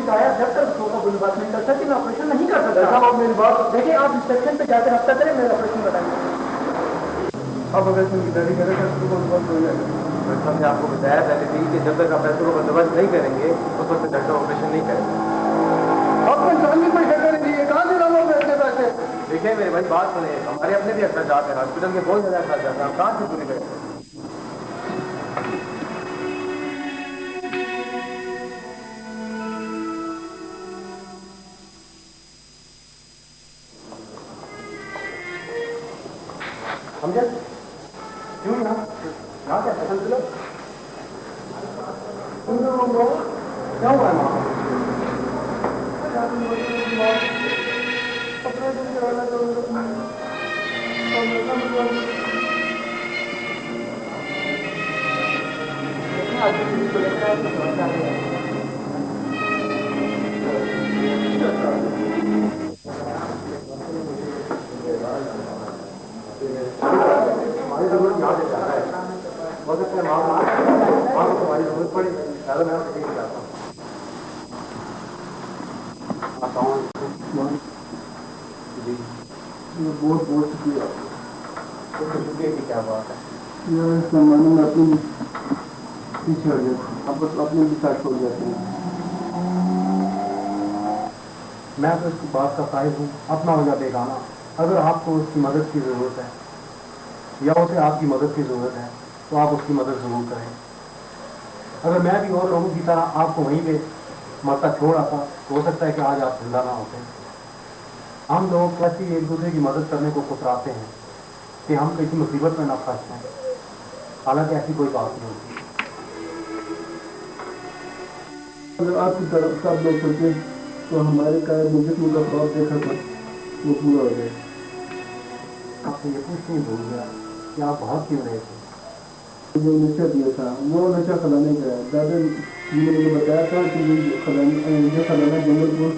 بتایا جب تک اس کا بلو بات نہیں کر سکتی میں آپریشن نہیں کر سکتا. آپ میری بات؟ دیکھیں آپ انسپیکشن پہ جا کے رابطہ کریں میرا آپریشن بتائیں آپ آپریشن کی تیاری کریں گے بہت ہو جائے گا ہم نے آپ کو بتایا پہلے بھی کہ جب تک آپ پیسوں کو بندوبست نہیں کریں گے اس وقت ڈاکٹر آپریشن نہیں کریں گے۔ آپ کو انسانی کوئی ڈاکٹر نہیں کہاں سے لاؤ پیسے پیسے؟ دیکھیں میرے بھائی بات سنیں ہمارے اپنے بھی اخراجات ہیں ہاسپٹل کے بہت زیادہ اخراجات ہیں آپ کہاں سے پورے کریں سمجھے کیوں نہ کیا پسند لو تم لوگوں کو کیوں بنا اپنے دن کے رہنا چاہوں گا میں بہت بہت شکریہ بات ہے پیچھے ہو جاتے ہیں میں تو اس کی بات کا قائد ہوں اپنا ہو جاتا گانا اگر آپ کو اس کی مدد کی ضرورت ہے یا اسے آپ کی مدد کی ضرورت ہے تو آپ اس کی مدد ضرور کریں۔ اگر میں بھی اور لوگوں کی طرح آپ کو وہیں پہ مرتا چھوڑ آتا تو ہو سکتا ہے کہ آج آپ زندہ نہ ہوتے۔ ہم لوگ کیسے ایک دوسرے کی مدد کرنے کو کتراتے ہیں کہ ہم کسی مصیبت میں نہ پھنس جائیں۔ حالانکہ ایسی کوئی بات نہیں ہوتی۔ اگر آپ کی طرف سب لوگ سوچے تو ہمارے قائد مجسم کا خواب دیکھا تھا وہ پورا ہو گیا۔ آپ سے یہ پوچھنے بھول گیا کہ آپ بہت کیوں رہے تھے؟ جو نشہ دیا تھا، وہ نشہ خزانے کا ہے دادا جی نے مجھے بتایا تھا کہ یہ خزانہ یہ خزانہ جنگل پور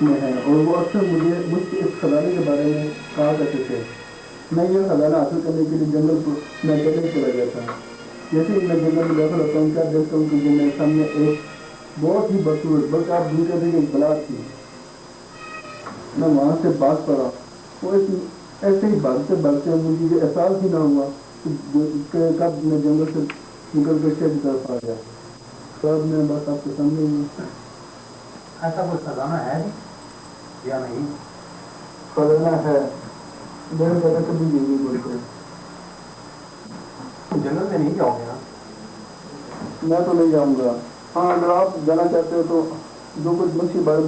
میں ہے۔ اور وہ اکثر مجھے مجھ سے اس خزانے کے بارے میں کہا کرتے تھے۔ میں یہ خزانہ حاصل کرنے کے لیے جنگل پور میں جنگل چلا گیا تھا۔ جیسے ہی میں جنگل میں داخل ہوتا ہوں، کیا دیکھتا ہوں کہ میرے سامنے ایک بہت ہی بدسورت بلکہ آپ دور کہتے ایک بلاک تھی۔ میں وہاں سے بات پڑا۔ وہ ایسے ہی بھاگتے بھاگتے مجھے یہ احساس ہی نہ ہوا۔ کب میں جنگل سے نکل شہر کی طرف آ گیا۔ کب میں بس آپ کے سامنے ایسا کوئی خزانہ ہے جی؟ یا نہیں؟ خزانہ ہے۔ کبھی نہیں جنگل میں نہیں جاؤ گے میں تو نہیں جاؤں گا۔ ہاں اگر آپ جانا چاہتے ہو تو جو کچھ بارے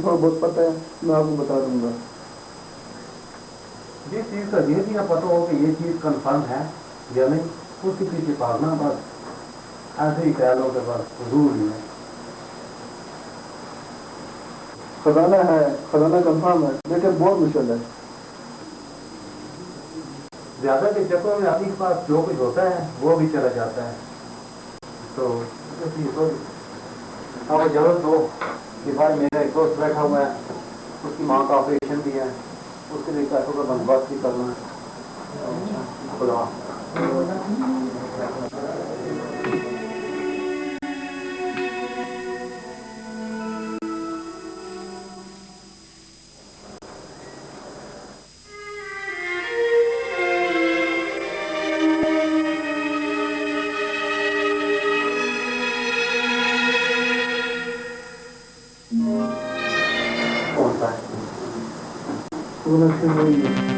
تھوڑا بہت پتہ ہے میں آپ کو بتا دوں گا۔ جس چیز کا یہ دیا پتا ہو کہ یہ چیز کنفرم ہے یا نہیں اس کی پیچھے بھاگنا بس ایسے ہی کہہ لو کہ بس حضور نہیں ہے خزانہ ہے خزانہ کنفرم ہے لیکن بہت مشکل ہے۔ زیادہ کے چکروں میں آدمی کے پاس جو کچھ ہوتا ہے وہ بھی چلا جاتا ہے۔ تو اب ضرورت ہو کہ بھائی میرا ایک دوست بیٹھا ہوا ہے اس کی ماں کا آپریشن بھی ہے۔ اس کے لیے پیسوں کا بندوبست بھی کرنا ہے بڑی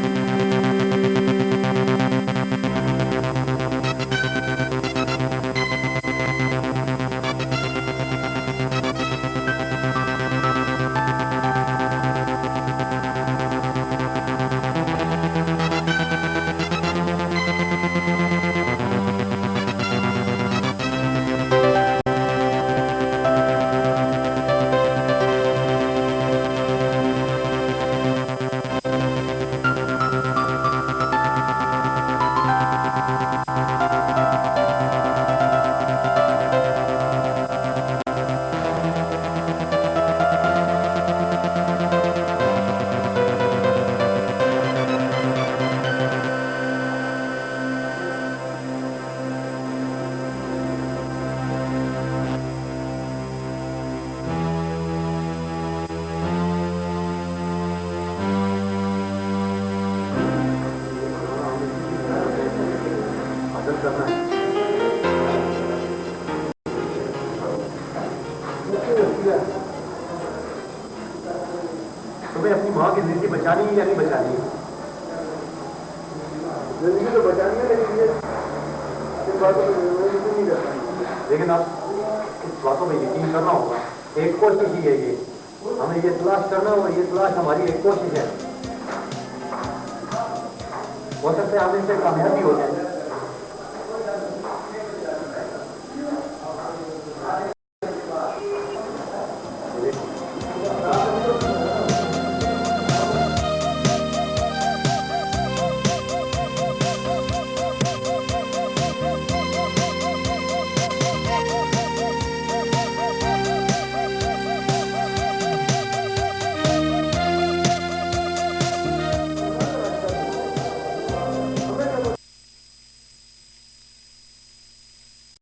ان باتوں پہ لیکن آپ اس باتوں میں یقین کرنا ہوگا۔ ایک کوشش ہی ہے یہ۔ ہمیں یہ تلاش کرنا ہوگا، یہ تلاش ہماری ایک کوشش ہے۔ ہو سکتا ہے ہم اس سے کامیابی ہو جائیں۔